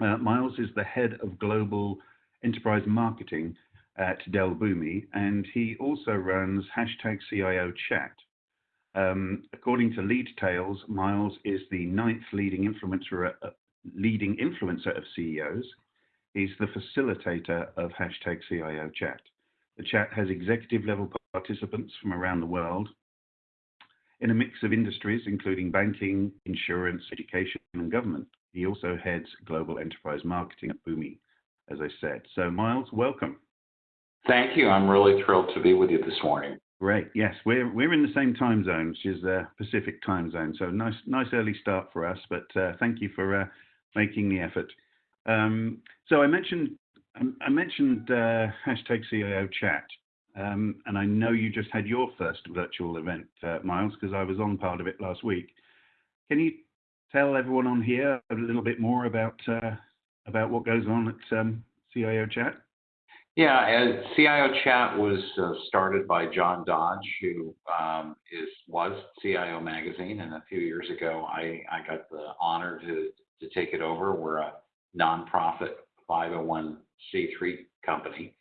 Uh, Myles is the head of global enterprise marketing at Dell Boomi, and he also runs hashtag CIO Chat. Um, according to Lead Tales, Myles is the ninth leading influencer, uh, leading influencer of CEOs. He's the facilitator of hashtag CIO Chat. The chat has executive level participants from around the world in a mix of industries, including banking, insurance, education, and government. He also heads global enterprise marketing at Boomi, as I said. So, Myles, welcome. Thank you. I'm really thrilled to be with you this morning. Great. Yes, we're we're in the same time zone, which is the uh, Pacific time zone. So nice nice early start for us. But uh, thank you for uh, making the effort. Um, so I mentioned I mentioned uh, hashtag CIO chat, um, and I know you just had your first virtual event, uh, Myles, because I was on part of it last week. Can you tell everyone on here a little bit more about uh, about what goes on at um, CIO chat? Yeah, CIO Chat was uh, started by John Dodge, who um, is was CIO Magazine, and a few years ago, I, I got the honor to to take it over. We're a nonprofit 501c3 company,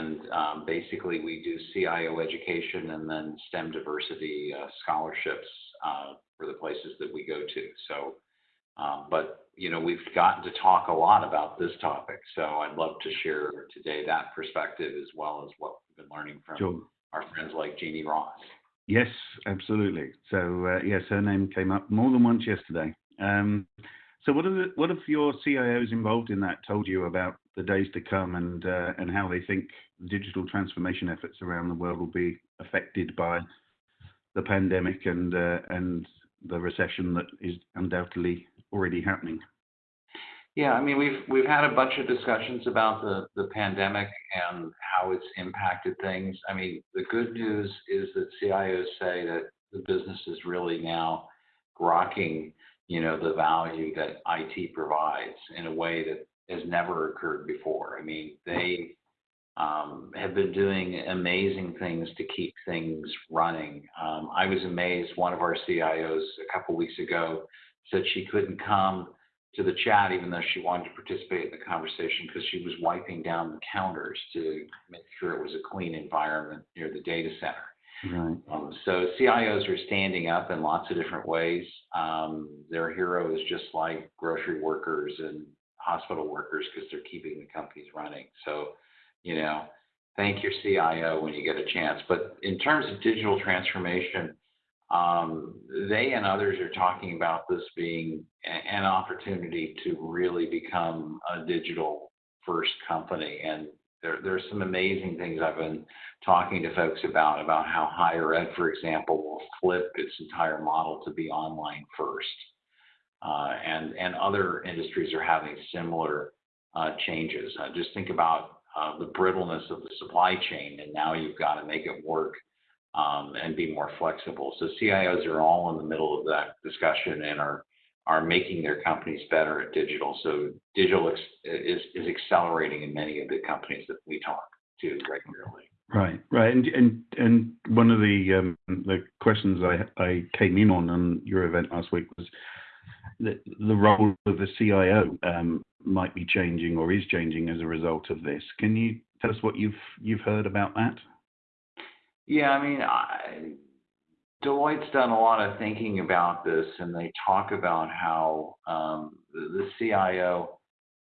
and um, basically we do CIO education and then STEM diversity uh, scholarships uh, for the places that we go to. So um, but you know, we've gotten to talk a lot about this topic, so I'd love to share today that perspective as well as what we've been learning from sure. our friends like Jeanne Ross. Yes, absolutely. So uh, yes, her name came up more than once yesterday. Um, so what are the, what have your CIOs involved in that told you about the days to come and uh, and how they think digital transformation efforts around the world will be affected by the pandemic and uh, and the recession that is undoubtedly already happening? Yeah, I mean, we've we've had a bunch of discussions about the the pandemic and how it's impacted things. I mean, the good news is that CIOs say that the business is really now grokking, you know, the value that IT provides in a way that has never occurred before. I mean, they um, have been doing amazing things to keep things running. Um, I was amazed. One of our CIOs a couple weeks ago said she couldn't come to the chat even though she wanted to participate in the conversation because she was wiping down the counters to make sure it was a clean environment near the data center. Right. Um, so CIOs are standing up in lots of different ways. Um, their hero is just like grocery workers and hospital workers because they're keeping the companies running. So, you know, thank your CIO when you get a chance. But in terms of digital transformation, um, they and others are talking about this being an opportunity to really become a digital first company. And there, there's some amazing things I've been talking to folks about, about how higher ed, for example, will flip its entire model to be online first. Uh, and, and other industries are having similar uh, changes. Uh, just think about uh, the brittleness of the supply chain, and now you've got to make it work um, and be more flexible. So CIOs are all in the middle of that discussion and are are making their companies better at digital. So digital ex- is is accelerating in many of the companies that we talk to regularly. Right, right, and and and one of the um, the questions I I came in on on your event last week was the the role of the CIO um, might be changing or is changing as a result of this. Can you tell us what you've you've heard about that? Yeah, I mean, I, Deloitte's done a lot of thinking about this, and they talk about how um, the, CIO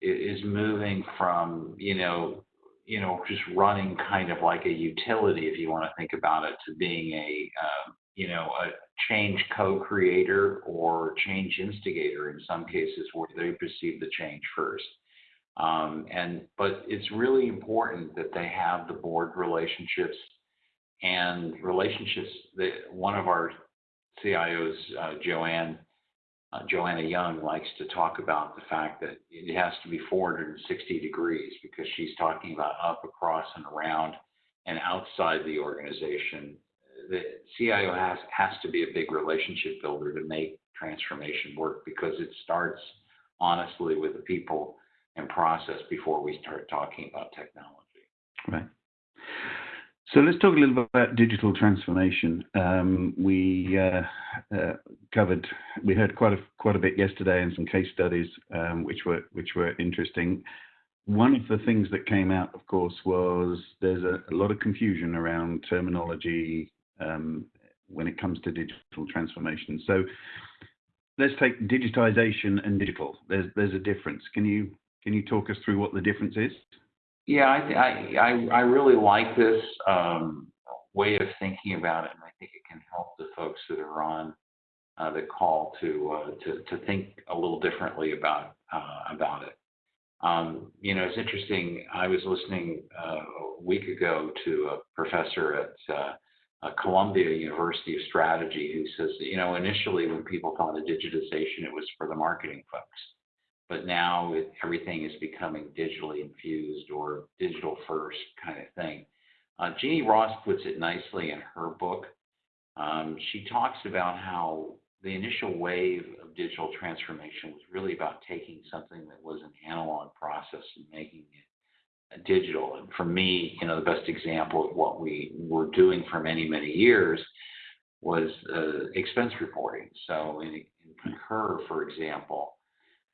is moving from, you know, you know, just running kind of like a utility, if you want to think about it, to being a, uh, you know, a change co-creator or change instigator in some cases where they perceive the change first. Um, and but it's really important that they have the board relationships and relationships. That one of our CIOs, uh, Joanne uh, Joanna Young, likes to talk about the fact that it has to be 460 degrees because she's talking about up, across, and around and outside the organization. The CIO has has to be a big relationship builder to make transformation work because it starts honestly with the people and process before we start talking about technology. Right. So let's talk a little bit about digital transformation. Um, we uh, uh, covered, we heard quite a quite a bit yesterday and some case studies um, which were which were interesting. One of the things that came out, of course, was there's a, a lot of confusion around terminology when it comes to digital transformation. So let's take digitization and digital. There's there's a difference. Can you can you talk us through what the difference is? Yeah, I I I really like this um, way of thinking about it, and I think it can help the folks that are on uh, the call to uh, to to think a little differently about uh, about it. Um, you know, it's interesting. I was listening a week ago to a professor at uh, Columbia University of Strategy who says that, you know, initially when people thought of digitization, it was for the marketing folks. But now it, everything is becoming digitally infused or digital first kind of thing. Uh, Jeanne Ross puts it nicely in her book. Um, she talks about how the initial wave of digital transformation was really about taking something that was an analog process and making it digital. And for me, you know, the best example of what we were doing for many, many years was uh, expense reporting. So in, in Concur, for example,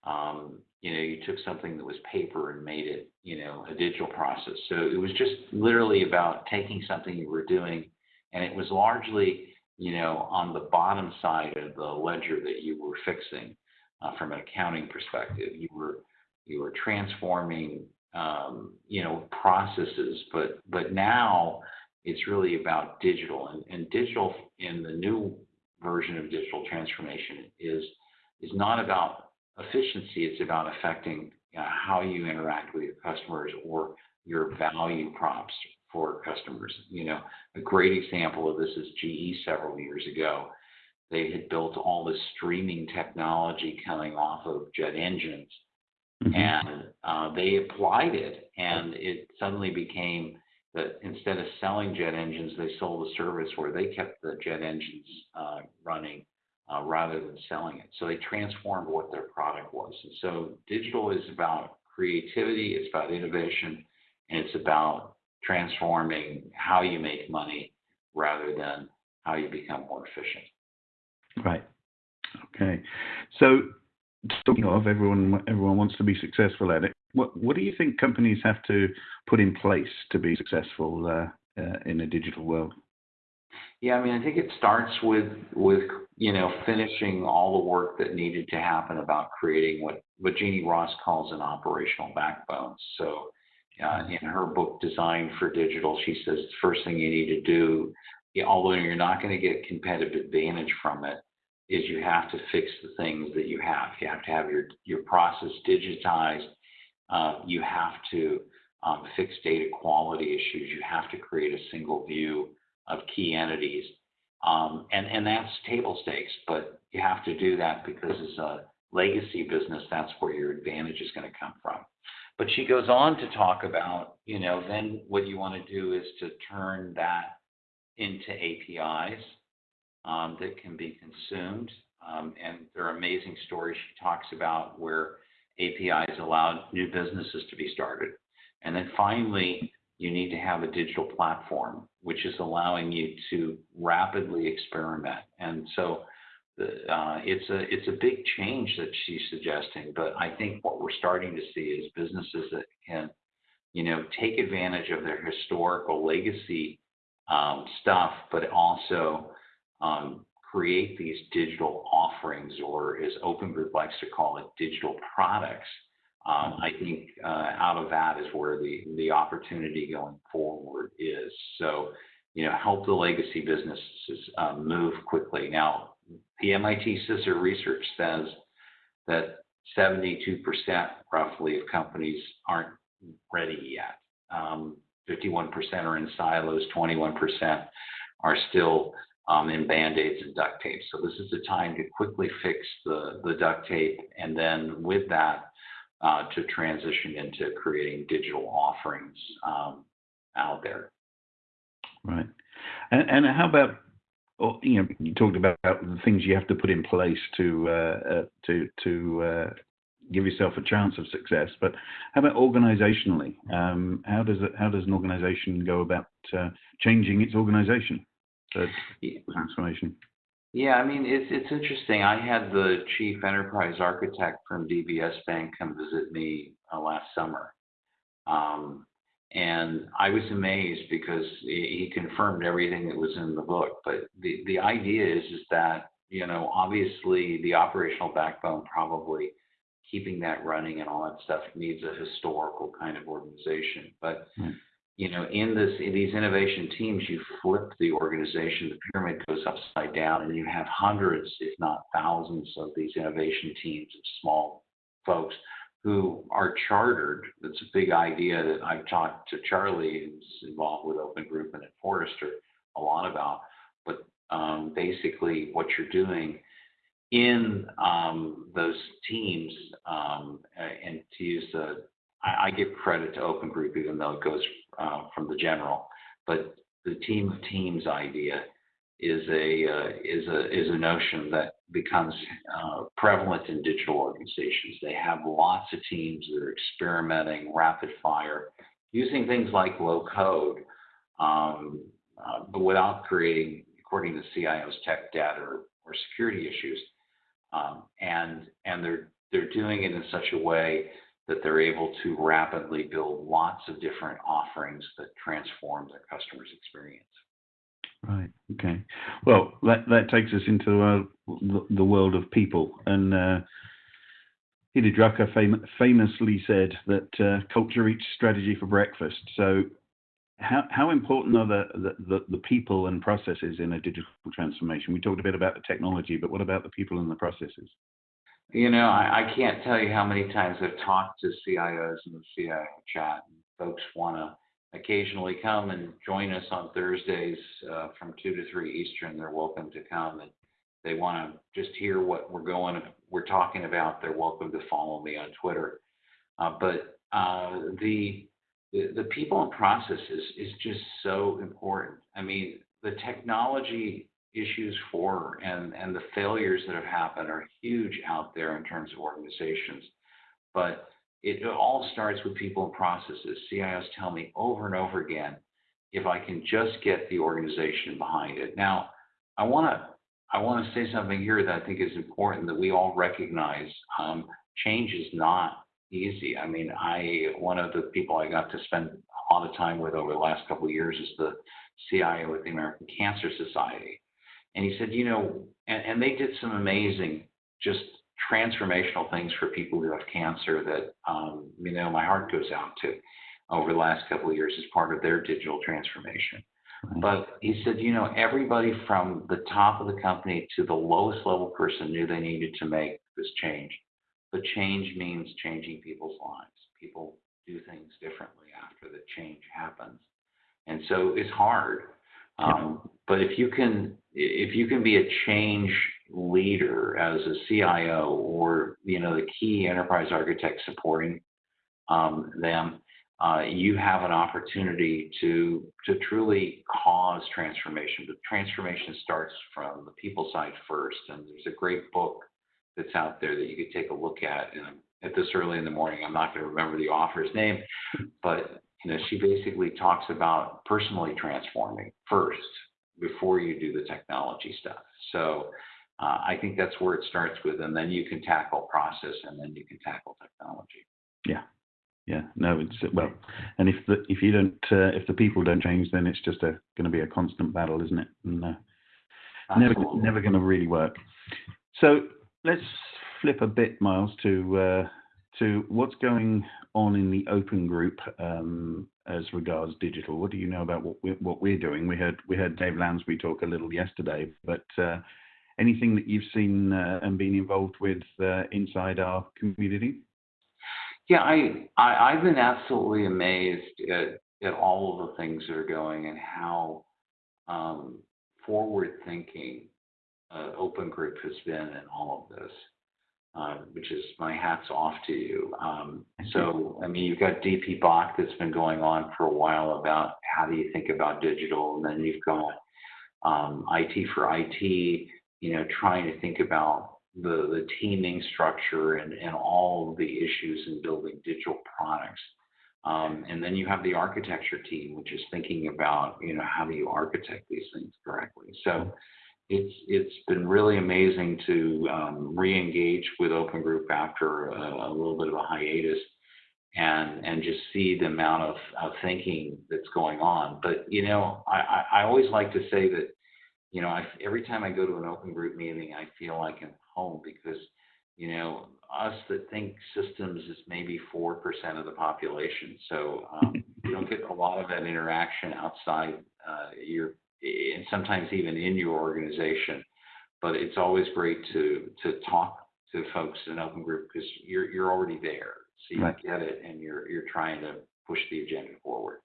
um, you know, you took something that was paper and made it, you know, a digital process. So it was just literally about taking something you were doing, and it was largely, you know, on the bottom side of the ledger that you were fixing uh, from an accounting perspective. You were you were transforming um, you know, processes, but but now it's really about digital, and, and digital in the new version of digital transformation is is not about efficiency; it's about affecting uh, how you interact with your customers or your value props for customers. You know, a great example of this is GE several years ago. They had built all this streaming technology coming off of jet engines Mm-hmm. And uh, they applied it, and it suddenly became that instead of selling jet engines, they sold a service where they kept the jet engines uh, running uh, rather than selling it. So they transformed what their product was. And so digital is about creativity, it's about innovation, and it's about transforming how you make money rather than how you become more efficient. Right. Okay. So talking of everyone everyone wants to be successful at it. What what do you think companies have to put in place to be successful uh, uh, in a digital world? Yeah i mean i think it starts with with you know finishing all the work that needed to happen about creating what what jeanne ross calls an operational backbone. So uh, in her book design for digital she says the first thing you need to do although you're not going to get competitive advantage from it is you have to fix the things that you have. You have to have your, your process digitized. Uh, you have to um, fix data quality issues. You have to create a single view of key entities. Um, and, and that's table stakes, but you have to do that because as a legacy business, that's where your advantage is going to come from. But she goes on to talk about, you know, then what you want to do is to turn that into APIs um, that can be consumed. Um, and there are amazing stories she talks about where APIs allowed new businesses to be started. And then finally, you need to have a digital platform, which is allowing you to rapidly experiment. And so the, uh, it's a it's a big change that she's suggesting. But I think what we're starting to see is businesses that can, you know, take advantage of their historical legacy um, stuff, but also um, create these digital offerings, or as Open Group likes to call it, digital products. Um, I think uh, out of that is where the, the opportunity going forward is. So, you know, help the legacy businesses uh, move quickly. Now, the MIT CISR research says that 72% roughly of companies aren't ready yet. Um, 51% are in silos, 21% are still um, Band-Aids and duct tape. So this is the time to quickly fix the, the duct tape and then with that uh, to transition into creating digital offerings um, out there. Right. And, and how about oh, you know, you talked about the things you have to put in place to uh, uh, to to uh, give yourself a chance of success. But how about organizationally? Um, how does it, how does an organization go about uh, changing its organization for transformation? Yeah, I mean it's it's interesting. I had the chief enterprise architect from DBS Bank come visit me uh, last summer, um, and I was amazed because he, he confirmed everything that was in the book. But the the idea is is that you know obviously the operational backbone probably keeping that running and all that stuff needs a historical kind of organization, but mm you know, in this in these innovation teams, you flip the organization, the pyramid goes upside down, and you have hundreds, if not thousands, of these innovation teams of small folks who are chartered. That's a big idea that I've talked to Charlie, who's involved with Open Group and at Forrester, a lot about. But um, basically, what you're doing in um, those teams, um, and to use the I, I give credit to Open Group, even though it goes uh, from the general. But the team of teams idea is a uh, is a is a notion that becomes uh, prevalent in digital organizations. They have lots of teams that are experimenting rapid fire, using things like low code, um, uh, but without creating, according to CIO's tech debt or, or security issues. Um, and and they're they're doing it in such a way that they're able to rapidly build lots of different offerings that transform their customers' experience. Right. Okay. Well, that that takes us into uh, the world of people, and uh, Peter Drucker fam- famously said that uh, culture eats strategy for breakfast. So, how how important are the, the, the the people and processes in a digital transformation? We talked a bit about the technology, but what about the people and the processes? You know, I, I can't tell you how many times I've talked to CIOs in the CIO chat, and folks want to occasionally come and join us on Thursdays uh, from two to three Eastern. They're welcome to come, and they want to just hear what we're going, we're talking about. They're welcome to follow me on Twitter. Uh, but uh, the, the the people and processes is just so important. I mean, the technology issues for and, and the failures that have happened are huge out there in terms of organizations. But it, all starts with people and processes. CIOs tell me over and over again if I can just get the organization behind it. Now, I want to I want to say something here that I think is important that we all recognize. Um, change is not easy. I mean, I one of the people I got to spend a lot of time with over the last couple of years is the CIO at the American Cancer Society. And he said, you know, and, and they did some amazing, just transformational things for people who have cancer that, um, you know, my heart goes out to over the last couple of years as part of their digital transformation. But he said, you know, everybody from the top of the company to the lowest level person knew they needed to make this change. But change means changing people's lives. People do things differently after the change happens. And so it's hard. Um, but if you can if you can be a change leader as a CIO or you know the key enterprise architect supporting um, them, uh, you have an opportunity to to truly cause transformation. But transformation starts from the people side first, and there's a great book that's out there that you could take a look at. And at this early in the morning, I'm not going to remember the author's name, but you know she basically talks about personally transforming first before you do the technology stuff. So uh, I think that's where it starts with, and then you can tackle process, and then you can tackle technology. Yeah, yeah. No, it's well, and if the if you don't uh, if the people don't change, then it's just a going to be a constant battle, isn't it? And, uh, never never going to really work. So let's flip a bit, Myles, to uh, to what's going on in the open group um, as regards digital. What do you know about what we're, what we're doing? We heard we heard Dave Lounsbury talk a little yesterday, but uh, anything that you've seen uh, and been involved with uh, inside our community? Yeah, I, I have been absolutely amazed at at all of the things that are going and how um, forward thinking uh, Open Group has been in all of this. Uh, which is my hats off to you. Um, so, I mean, you've got DPBoK that's been going on for a while about how do you think about digital, and then you've got um, IT for IT, you know, trying to think about the, the teaming structure and, and all the issues in building digital products. Um, and then you have the architecture team, which is thinking about, you know, how do you architect these things correctly. So it's it's been really amazing to um, re-engage with Open Group after a, a, little bit of a hiatus, and and just see the amount of, of thinking that's going on. But you know, I, I, always like to say that, you know, I, every time I go to an Open Group meeting, I feel like I'm home because, you know, us that think systems is maybe four percent of the population, so um, you don't get a lot of that interaction outside uh, your and sometimes even in your organization. But it's always great to to talk to folks in open group because you're you're already there, so you right. get it, and you're you're trying to push the agenda forward.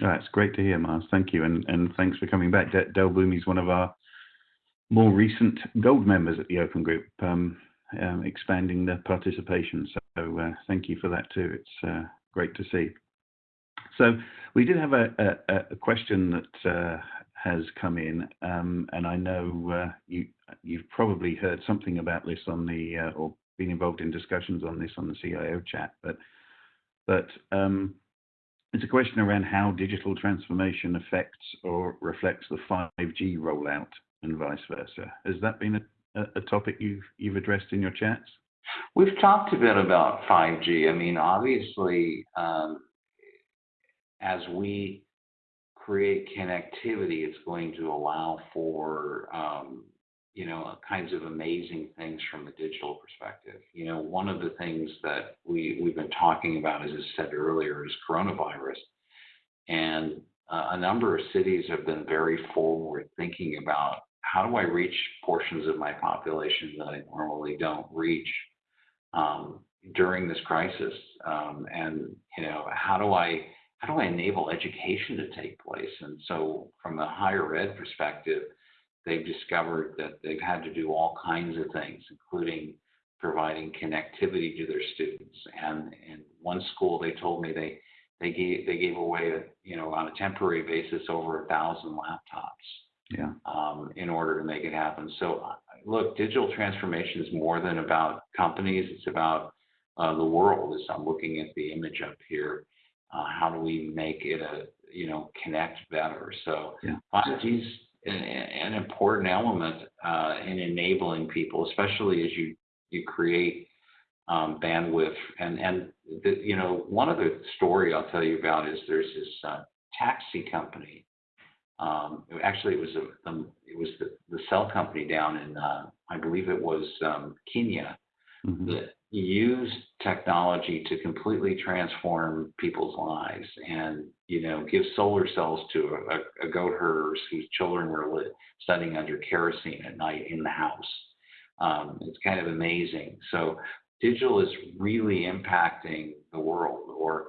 That's great to hear, Mars. Thank you, and and thanks for coming back. De- Dell Boomi is one of our more recent gold members at the Open Group, um, um, expanding the participation. So uh, thank you for that too. It's uh, great to see. So we did have a, a, a question that uh, has come in, um, and I know uh, you you've probably heard something about this on the uh, or been involved in discussions on this on the CIO chat, but but um, it's a question around how digital transformation affects or reflects the 5G rollout and vice versa. Has that been a, topic you've you've addressed in your chats? We've talked a bit about 5G. I mean, obviously, um, as we create connectivity, it's going to allow for um, you know kinds of amazing things from a digital perspective. You know, one of the things that we we've been talking about, as I said earlier, is coronavirus, and uh, a number of cities have been very forward thinking about how do I reach portions of my population that I normally don't reach um, during this crisis, um, and you know how do I how do I enable education to take place? And so, from a higher ed perspective, they've discovered that they've had to do all kinds of things, including providing connectivity to their students. And in one school, they told me they they gave they gave away, a, you know, on a temporary basis, over a thousand laptops. Yeah. Um, in order to make it happen. So, look, digital transformation is more than about companies. It's about uh, the world. As I'm looking at the image up here, uh, how do we make it a you know connect better? So yeah. 5G is an, an, important element uh, in enabling people, especially as you you create um, bandwidth. And and the, you know one other story I'll tell you about is there's this uh, taxi company. Um, actually, it was a um, it was the, the cell company down in uh, I believe it was um, Kenya mm-hmm. that use technology to completely transform people's lives and you know give solar cells to a, a goat herders whose children were lit, studying under kerosene at night in the house. Um, it's kind of amazing. So digital is really impacting the world or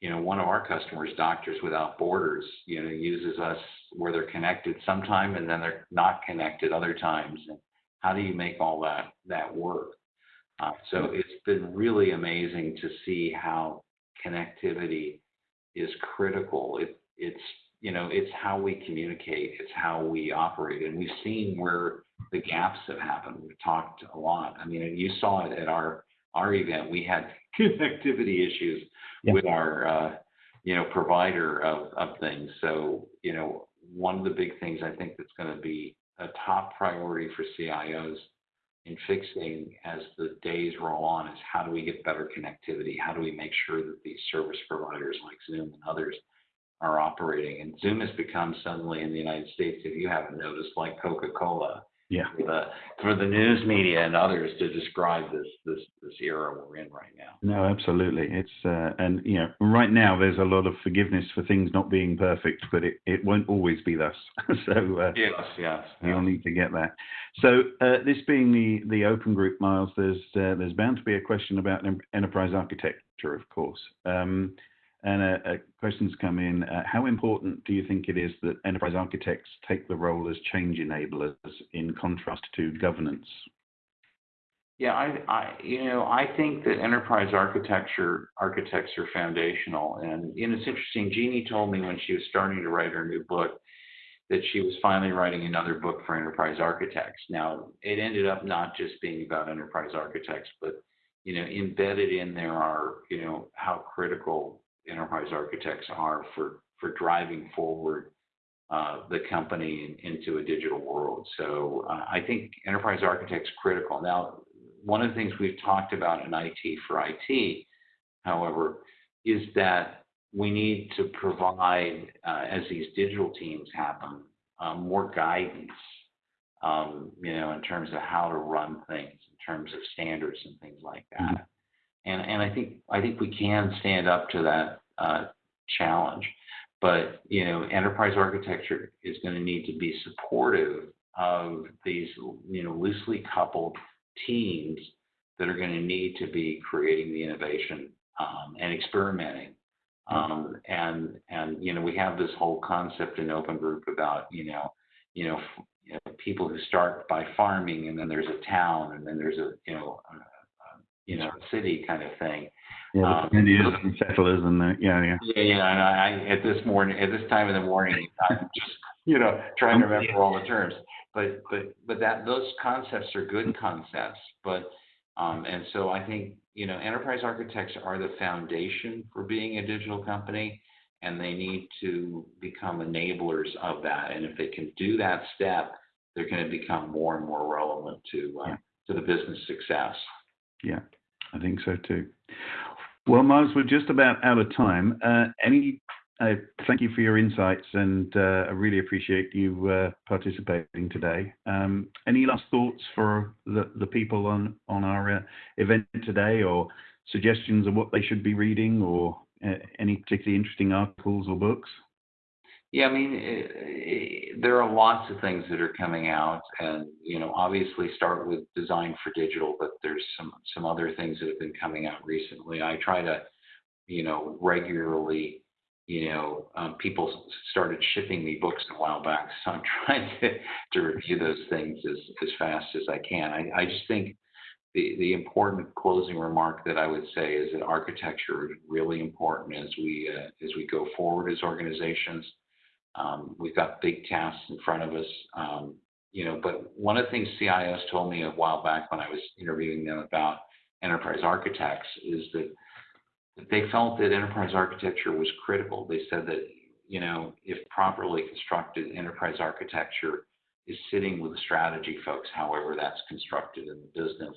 you know one of our customers doctors without borders you know uses us where they're connected sometime and then they're not connected other times. And how do you make all that that work uh, so it's been really amazing to see how connectivity is critical. It, it's you know it's how we communicate, it's how we operate, and we've seen where the gaps have happened. We've talked a lot. I mean, you saw it at our our event. We had connectivity issues yeah. with our uh, you know provider of, of things. So you know one of the big things I think that's going to be a top priority for CIOs in fixing as the days roll on is how do we get better connectivity? How do we make sure that these service providers like Zoom and others are operating? And Zoom has become suddenly in the United States, if you haven't noticed, like Coca Cola yeah. for the for the news media and others to describe this this this era we're in right now. No, absolutely. It's uh, and you know right now there's a lot of forgiveness for things not being perfect, but it, it won't always be thus. so uh, yes, yes, you'll need to get that. So uh, this being the the open group, Myles, there's uh, there's bound to be a question about enterprise architecture, of course. Um, and a, a question's come in. Uh, how important do you think it is that enterprise architects take the role as change enablers in contrast to governance? Yeah, I, I, you know, I think that enterprise architecture architects are foundational, and know, it's interesting. Jeanne told me when she was starting to write her new book that she was finally writing another book for enterprise architects. Now, it ended up not just being about enterprise architects, but you know, embedded in there are you know how critical enterprise architects are for for driving forward uh, the company in, into a digital world. So uh, I think enterprise architects critical. Now, one of the things we've talked about in IT for IT, however, is that we need to provide, uh, as these digital teams happen, um, more guidance, um, you know, in terms of how to run things, in terms of standards and things like that. And and I think I think we can stand up to that uh, challenge. But you know, enterprise architecture is going to need to be supportive of these you know loosely coupled teams that are going to need to be creating the innovation um, and experimenting um, and and you know we have this whole concept in Open Group about you know you know, you know people who start by farming and then there's a town and then there's a you know you know city kind of thing. Yeah, um, Indians settlers and the, yeah yeah. Yeah yeah, and I at this morning at this time in the morning I'm just you know trying to remember all the terms. But but but that those concepts are good concepts, but um, and so I think you know, enterprise architects are the foundation for being a digital company, and they need to become enablers of that. And if they can do that step, they're going to become more and more relevant to uh, yeah. to the business success. Yeah, I think so too. Well, Myles, we're just about out of time. Uh, any uh, thank you for your insights, and uh, I really appreciate you uh, participating today. Um, any last thoughts for the, the people on on our uh, event today, or suggestions of what they should be reading, or uh, any particularly interesting articles or books? Yeah, I mean, it, it, there are lots of things that are coming out, and you know, obviously start with design for digital, but there's some some other things that have been coming out recently. I try to, you know, regularly you know, um, people started shipping me books a while back, so I'm trying to, to review those things as, as fast as I can. I, I just think the, the important closing remark that I would say is that architecture is really important as we uh, as we go forward as organizations. Um, we've got big tasks in front of us, um, you know. But one of the things CIOs told me a while back when I was interviewing them about enterprise architects is that they felt that enterprise architecture was critical. They said that, you know, if properly constructed, enterprise architecture is sitting with the strategy folks, however that's constructed in the business,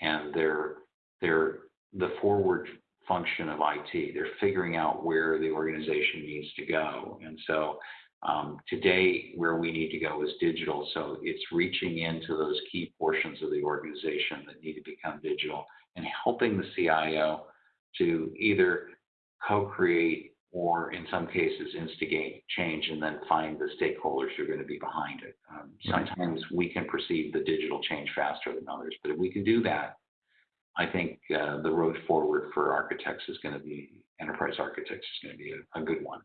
and they're they're the forward function of IT. They're figuring out where the organization needs to go, and so um, today where we need to go is digital. So it's reaching into those key portions of the organization that need to become digital and helping the CIO to either co-create or in some cases instigate change and then find the stakeholders who are going to be behind it. Um, sometimes we can perceive the digital change faster than others, but if we can do that, I think uh, the road forward for architects is going to be enterprise architects is going to be a, a good one.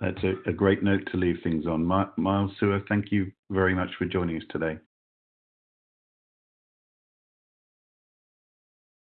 That's a, a, great note to leave things on. Myles Suer, thank you very much for joining us today.